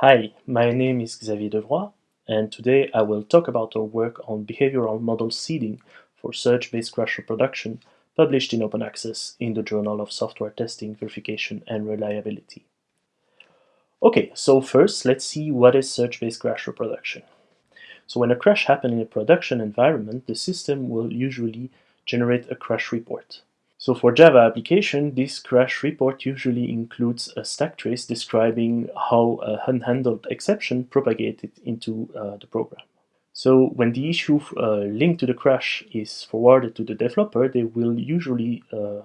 Hi, my name is Xavier Devroey, and today I will talk about our work on behavioral model seeding for search-based crash reproduction published in open access in the Journal of Software Testing, Verification and Reliability. Okay, so first let's see what is search-based crash reproduction. So when a crash happens in a production environment, the system will usually generate a crash report. So for Java application, this crash report usually includes a stack trace describing how a unhandled exception propagated into uh, the program. So when the issue uh, linked to the crash is forwarded to the developer, they will usually uh,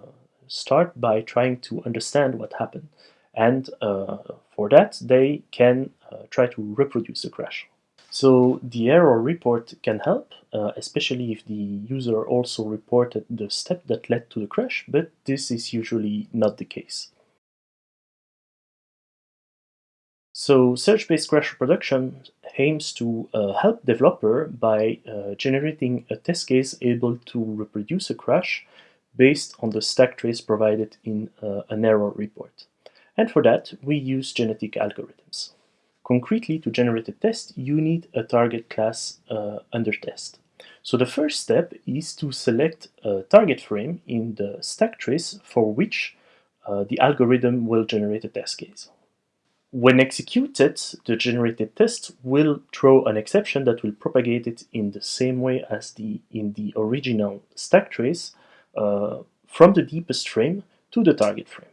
start by trying to understand what happened. And uh, for that, they can uh, try to reproduce the crash. So the error report can help, uh, especially if the user also reported the step that led to the crash, but this is usually not the case. So search-based crash reproduction aims to uh, help developer by uh, generating a test case able to reproduce a crash based on the stack trace provided in uh, an error report. And for that, we use genetic algorithms. Concretely, to generate a test, you need a target class uh, under test. So the first step is to select a target frame in the stack trace for which uh, the algorithm will generate a test case. When executed, the generated test will throw an exception that will propagate it in the same way as the in the original stack trace uh, from the deepest frame to the target frame.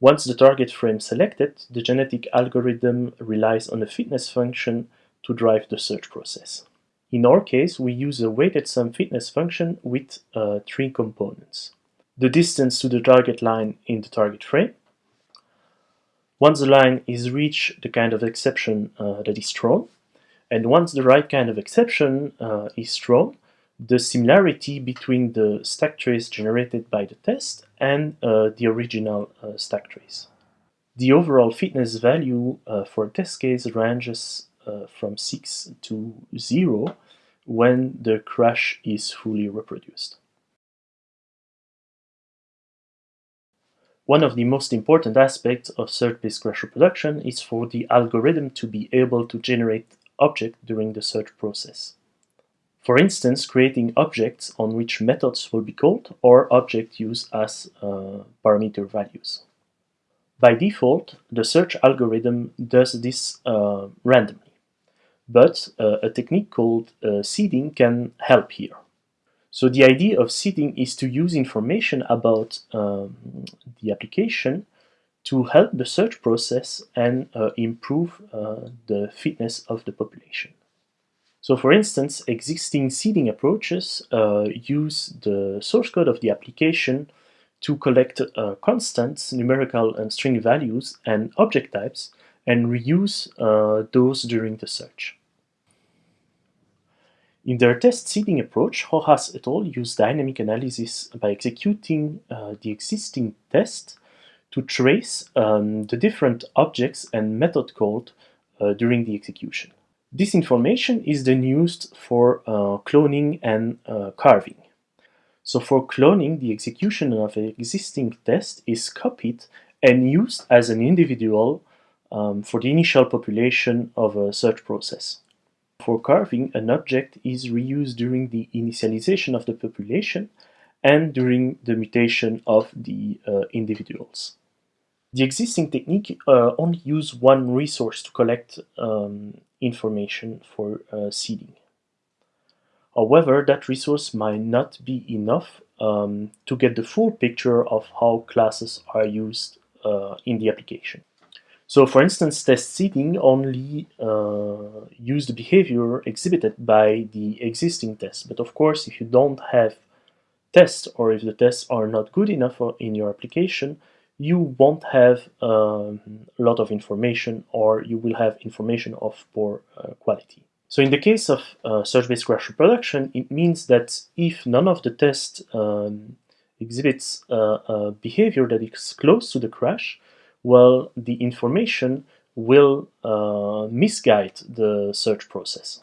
Once the target frame selected, the genetic algorithm relies on a fitness function to drive the search process. In our case, we use a weighted sum fitness function with uh, three components. The distance to the target line in the target frame. Once the line is reached, the kind of exception uh, that is thrown. And once the right kind of exception uh, is thrown, the similarity between the stack trace generated by the test and uh, the original uh, stack trace. The overall fitness value uh, for test case ranges uh, from 6 to 0 when the crash is fully reproduced. One of the most important aspects of search-based crash reproduction is for the algorithm to be able to generate objects during the search process. For instance, creating objects on which methods will be called or object used as uh, parameter values. By default, the search algorithm does this uh, randomly, but uh, a technique called uh, seeding can help here. So the idea of seeding is to use information about um, the application to help the search process and uh, improve uh, the fitness of the population. So for instance, existing seeding approaches uh, use the source code of the application to collect uh, constants, numerical and string values, and object types, and reuse uh, those during the search. In their test seeding approach, Rojas et al. use dynamic analysis by executing uh, the existing test to trace um, the different objects and method called uh, during the execution. This information is then used for uh, cloning and uh, carving. So for cloning, the execution of an existing test is copied and used as an individual um, for the initial population of a search process. For carving, an object is reused during the initialization of the population and during the mutation of the uh, individuals. The existing technique uh, only use one resource to collect um, information for uh, seeding. However, that resource might not be enough um, to get the full picture of how classes are used uh, in the application. So for instance, test seeding only uh, use the behavior exhibited by the existing test. But of course, if you don't have tests or if the tests are not good enough in your application, you won't have um, a lot of information or you will have information of poor uh, quality. So in the case of uh, search-based crash reproduction, it means that if none of the tests um, exhibits uh, a behavior that is close to the crash, well, the information will uh, misguide the search process.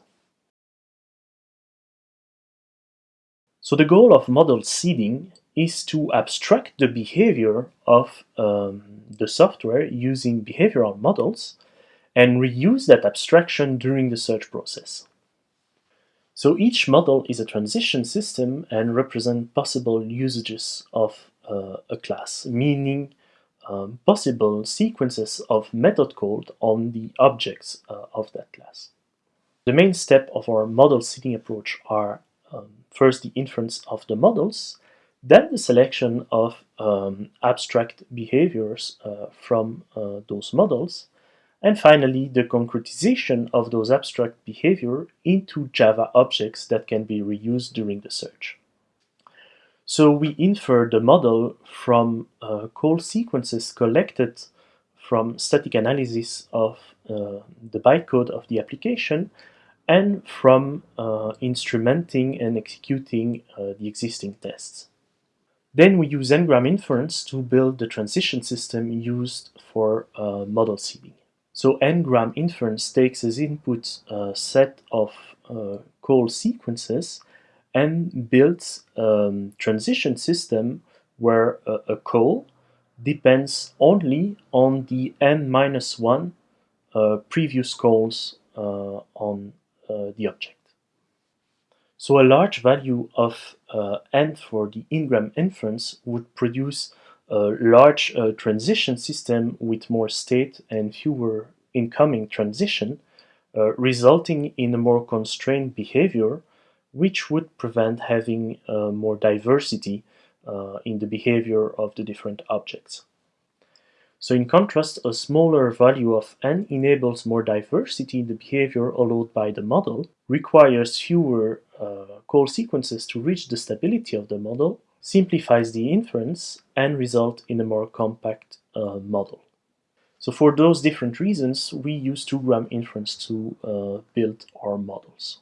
So the goal of model seeding is to abstract the behavior of um, the software using behavioral models and reuse that abstraction during the search process. So each model is a transition system and represent possible usages of uh, a class, meaning um, possible sequences of method code on the objects uh, of that class. The main step of our model seeding approach are um, first the inference of the models, then the selection of um, abstract behaviors uh, from uh, those models, and finally the concretization of those abstract behavior into Java objects that can be reused during the search. So we infer the model from uh, call sequences collected from static analysis of uh, the bytecode of the application and from uh, instrumenting and executing uh, the existing tests. Then we use n-gram inference to build the transition system used for uh, model seeding. So n-gram inference takes as input a set of uh, call sequences and builds a um, transition system where a, call depends only on the n-1 uh, previous calls uh, on uh, the object. So a large value of uh, n for the n-gram inference would produce a large uh, transition system with more state and fewer incoming transition, uh, resulting in a more constrained behavior which would prevent having more diversity in the behavior of the different objects. So in contrast, a smaller value of n enables more diversity in the behavior allowed by the model, requires fewer uh, call sequences to reach the stability of the model, simplifies the inference, and result in a more compact uh, model. So for those different reasons, we use 2-gram inference to uh, build our models.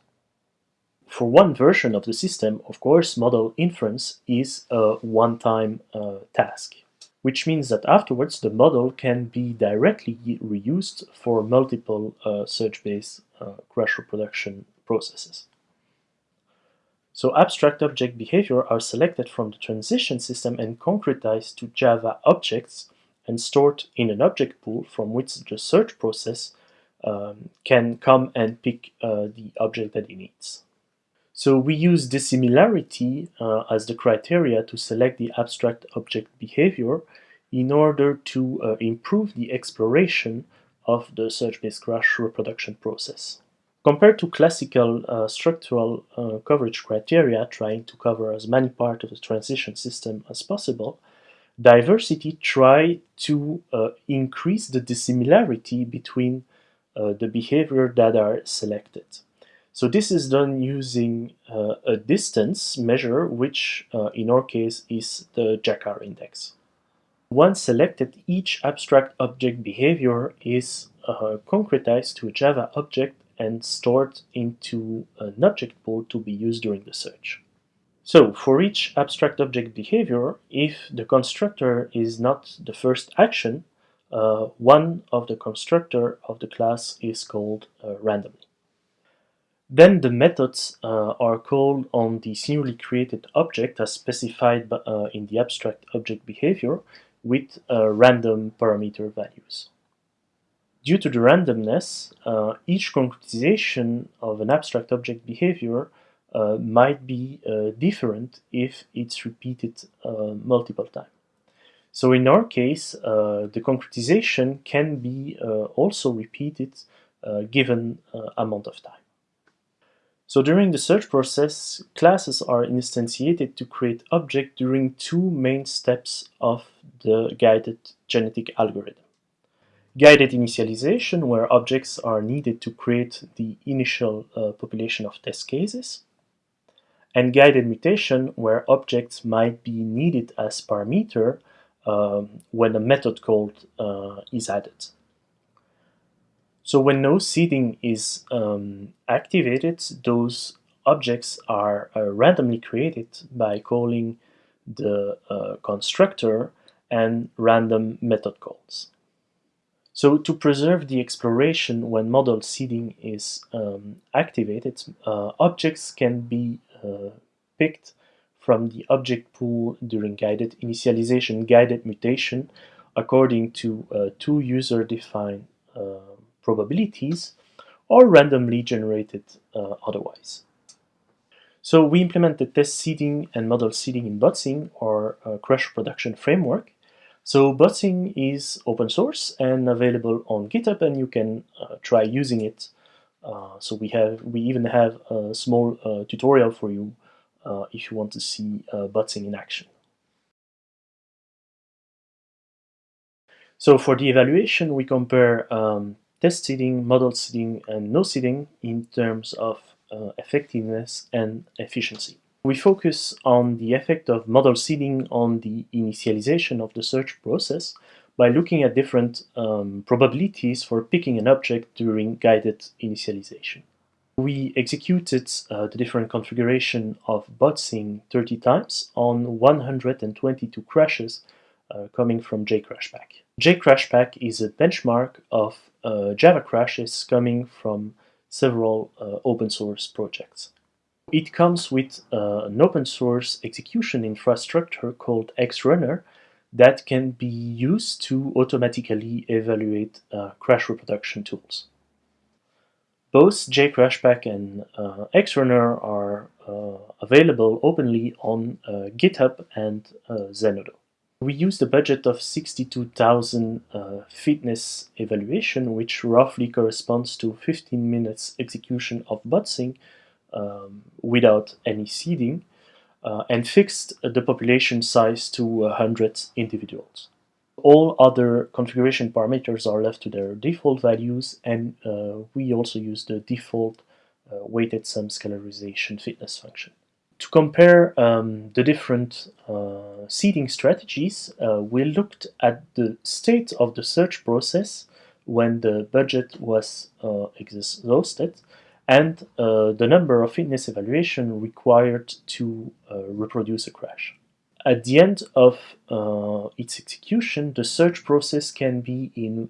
For one version of the system, of course, model inference is a one-time uh, task which means that afterwards the model can be directly reused for multiple uh, search-based uh, crash reproduction processes. So abstract object behavior are selected from the transition system and concretized to Java objects and stored in an object pool from which the search process um, can come and pick uh, the object that it needs. So we use dissimilarity uh, as the criteria to select the abstract object behavior in order to uh, improve the exploration of the search-based crash reproduction process. Compared to classical uh, structural uh, coverage criteria trying to cover as many parts of the transition system as possible, diversity try to uh, increase the dissimilarity between uh, the behavior that are selected. So this is done using uh, a distance measure, which uh, in our case is the Jaccard index. Once selected, each abstract object behavior is uh, concretized to a Java object and stored into an object pool to be used during the search. So for each abstract object behavior, if the constructor is not the first action, uh, one of the constructor of the class is called uh, randomly. Then the methods uh, are called on the newly created object as specified uh, in the abstract object behavior with uh, random parameter values. Due to the randomness, uh, each concretization of an abstract object behavior uh, might be different if it's repeated multiple times. So in our case, uh, the concretization can be uh, also repeated uh, given amount of time. So during the search process, classes are instantiated to create objects during two main steps of the guided genetic algorithm. Guided initialization, where objects are needed to create the initial uh, population of test cases, and guided mutation, where objects might be needed as parameter um, when a method called uh, is added. So when no seeding is um, activated, those objects are uh, randomly created by calling the uh, constructor and random method calls. So to preserve the exploration when model seeding is um, activated, uh, objects can be uh, picked from the object pool during guided initialization, guided mutation, according to uh, two user-defined uh, probabilities or randomly generated uh, otherwise. So we implemented test seeding and model seeding in Botsing, or uh, crash production framework. So Botsing is open source and available on GitHub, and you can uh, try using it. Uh, so we have we even have a small uh, tutorial for you uh, if you want to see uh, Botsing in action. So for the evaluation, we compare um, test seeding, model seeding, and no seeding in terms of uh, effectiveness and efficiency. We focus on the effect of model seeding on the initialization of the search process by looking at different um, probabilities for picking an object during guided initialization. We executed uh, the different configuration of botsing 30 times on 122 crashes uh, coming from JCrashPack. JCrashPack is a benchmark of uh, Java crashes coming from several uh, open source projects. It comes with uh, an open source execution infrastructure called ExRunner that can be used to automatically evaluate uh, crash reproduction tools. Both JCrashPack and uh, ExRunner are uh, available openly on GitHub and Zenodo. We used a budget of 62,000 uh, fitness evaluation, which roughly corresponds to 15 minutes execution of Botsing um, without any seeding, uh, and fixed the population size to 100 individuals. All other configuration parameters are left to their default values, and uh, we also use the default uh, weighted sum scalarization fitness function. To compare um, the different uh, seeding strategies, uh, we looked at the state of the search process when the budget was uh, exhausted and uh, the number of fitness evaluation required to uh, reproduce a crash. At the end of uh, its execution, the search process can be in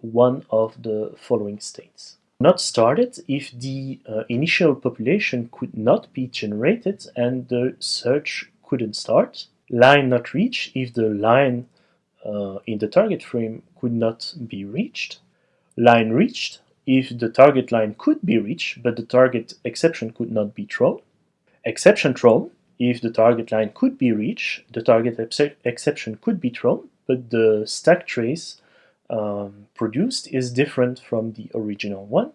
one of the following states not started if the uh, initial population could not be generated and the search couldn't start. Line not reached if the line uh, in the target frame could not be reached. Line reached if the target line could be reached but the target exception could not be thrown. Exception thrown if the target line could be reached, the target exception could be thrown, but the stack trace um, produced is different from the original one.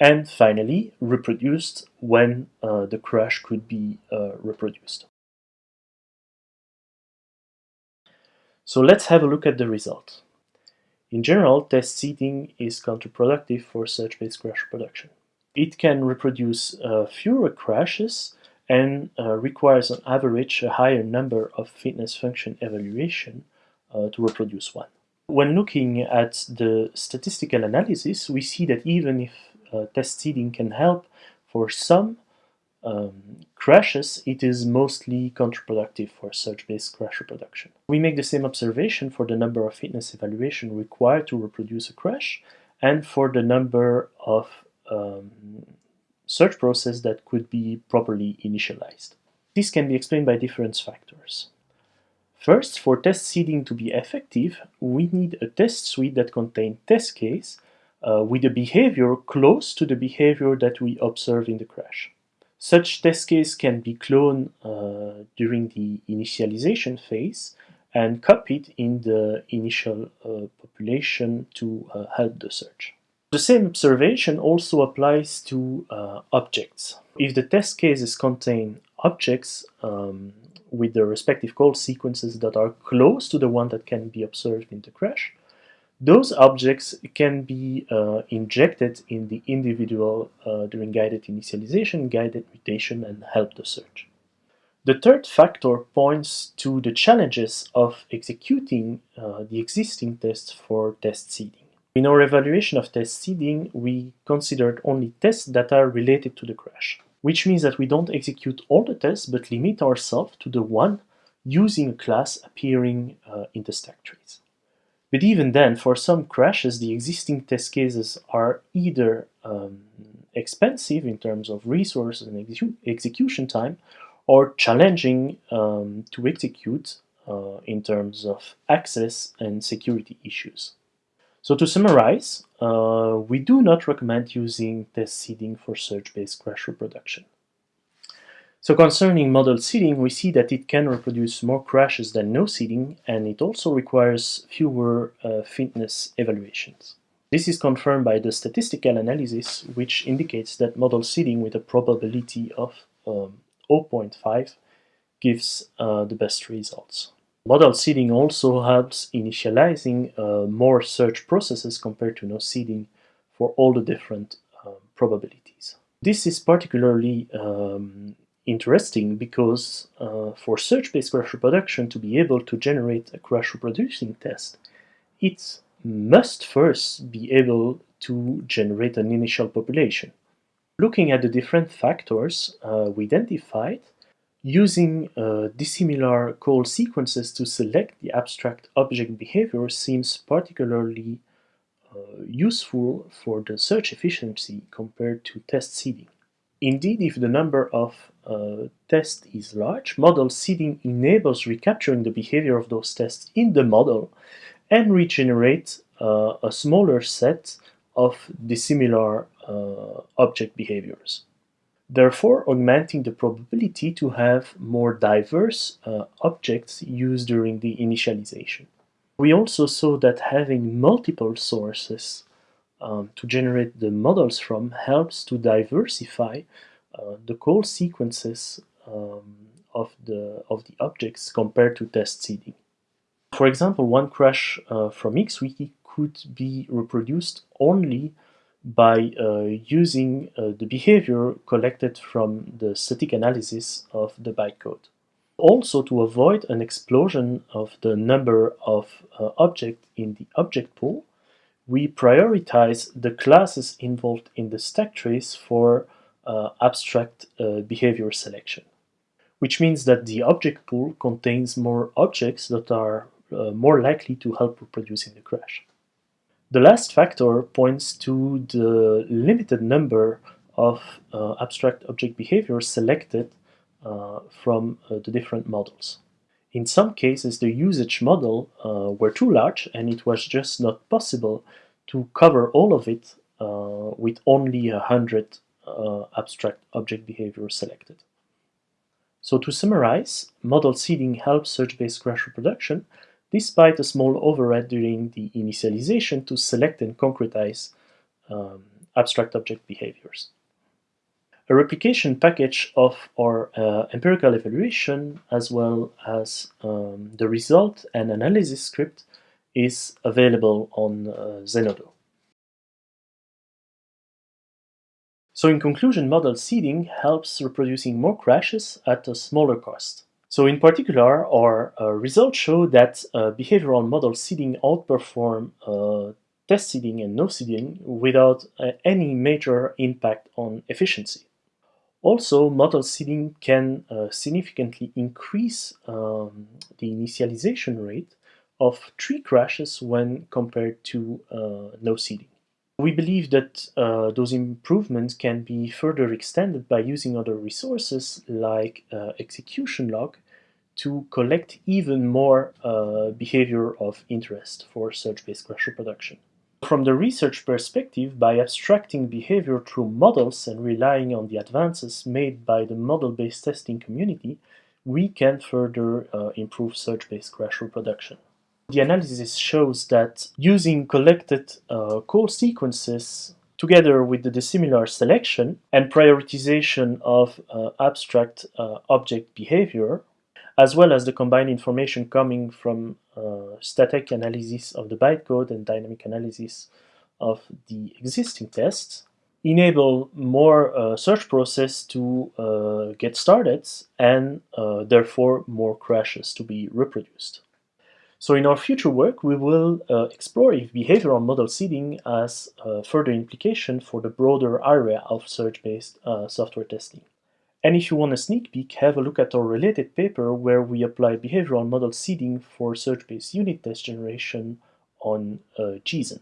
And finally, reproduced when uh, the crash could be uh, reproduced. So let's have a look at the result. In general, test seeding is counterproductive for search-based crash production. It can reproduce uh, fewer crashes and uh, requires on average a higher number of fitness function evaluation uh, to reproduce one. When looking at the statistical analysis, we see that even if uh, test seeding can help for some um, crashes, it is mostly counterproductive for search-based crash reproduction. We make the same observation for the number of fitness evaluation required to reproduce a crash and for the number of um, search process that could be properly initialized. This can be explained by different factors. First, for test seeding to be effective, we need a test suite that contains test case uh, with a behavior close to the behavior that we observe in the crash. Such test case can be cloned uh, during the initialization phase and copied in the initial uh, population to uh, help the search. The same observation also applies to uh, objects. If the test cases contain objects um, with the respective call sequences that are close to the one that can be observed in the crash. Those objects can be uh, injected in the individual uh, during guided initialization, guided mutation, and help the search. The third factor points to the challenges of executing uh, the existing tests for test seeding. In our evaluation of test seeding, we considered only tests that are related to the crash which means that we don't execute all the tests, but limit ourselves to the one using a class appearing uh, in the stack trace. But even then, for some crashes, the existing test cases are either um, expensive in terms of resources and execu execution time, or challenging um, to execute uh, in terms of access and security issues. So to summarize, uh, we do not recommend using test seeding for search-based crash reproduction. So concerning model seeding, we see that it can reproduce more crashes than no seeding, and it also requires fewer uh, fitness evaluations. This is confirmed by the statistical analysis, which indicates that model seeding with a probability of um, 0.5 gives uh, the best results. Model seeding also helps initializing uh, more search processes compared to no seeding for all the different uh, probabilities. This is particularly um, interesting because uh, for search-based crash reproduction to be able to generate a crash reproducing test, it must first be able to generate an initial population. Looking at the different factors uh, we identified, Using uh, dissimilar call sequences to select the abstract object behavior seems particularly uh, useful for the search efficiency compared to test seeding. Indeed, if the number of uh, tests is large, model seeding enables recapturing the behavior of those tests in the model and regenerate uh, a smaller set of dissimilar uh, object behaviors therefore augmenting the probability to have more diverse uh, objects used during the initialization. We also saw that having multiple sources um, to generate the models from helps to diversify the call sequences um, of, the, of the objects compared to test seeding. For example, one crash uh, from XWiki could be reproduced only by uh, using uh, the behavior collected from the static analysis of the bytecode. Also to avoid an explosion of the number of uh, objects in the object pool, we prioritize the classes involved in the stack trace for uh, abstract uh, behavior selection, which means that the object pool contains more objects that are uh, more likely to help reproducing the crash. The last factor points to the limited number of uh, abstract object behaviors selected uh, from uh, the different models. In some cases, the usage model were too large and it was just not possible to cover all of it with only a hundred uh, abstract object behavior selected. So to summarize, model seeding helps search-based crash reproduction despite a small overhead during the initialization to select and concretize um, abstract object behaviors. A replication package of our uh, empirical evaluation as well as um, the result and analysis script is available on uh, Zenodo. So in conclusion, model seeding helps reproducing more crashes at a smaller cost. So in particular, our uh, results show that uh, behavioral model seeding outperform uh, test seeding and no seeding without uh, any major impact on efficiency. Also, model seeding can uh, significantly increase um, the initialization rate of tree crashes when compared to uh, no seeding. We believe that uh, those improvements can be further extended by using other resources like uh, execution log to collect even more uh, behavior of interest for search-based crash reproduction. From the research perspective, by abstracting behavior through models and relying on the advances made by the model-based testing community, we can further uh, improve search-based crash reproduction. The analysis shows that using collected uh, call sequences together with the dissimilar selection and prioritization of uh, abstract uh, object behavior, as well as the combined information coming from uh, static analysis of the bytecode and dynamic analysis of the existing tests, enable more uh, search process to uh, get started and uh, therefore more crashes to be reproduced. So in our future work, we will uh, explore if behavioral model seeding has further implication for the broader area of search-based uh, software testing. And if you want a sneak peek, have a look at our related paper where we apply behavioral model seeding for search-based unit test generation on uh, JSON.